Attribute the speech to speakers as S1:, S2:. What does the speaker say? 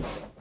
S1: you.